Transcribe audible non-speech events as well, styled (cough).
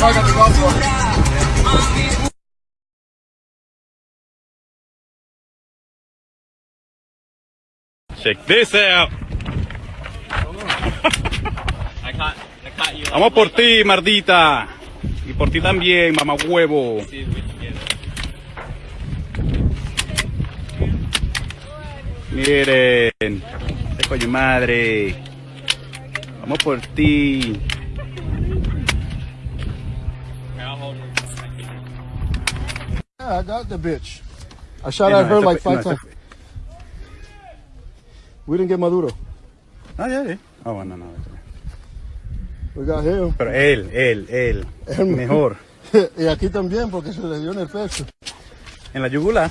Check this out. Vamos por ti, mardita. Y por ti también, mamá huevo. Miren, este seco madre. Vamos por ti. Yeah, I got the bitch. I shot at no, her like five no, times. We didn't get Maduro. Ah, ya, ya. Ah, bueno, no. We got him. Pero él, él, él. Él. Mejor. (laughs) y aquí también porque se le dio en el pecho. En la yugular.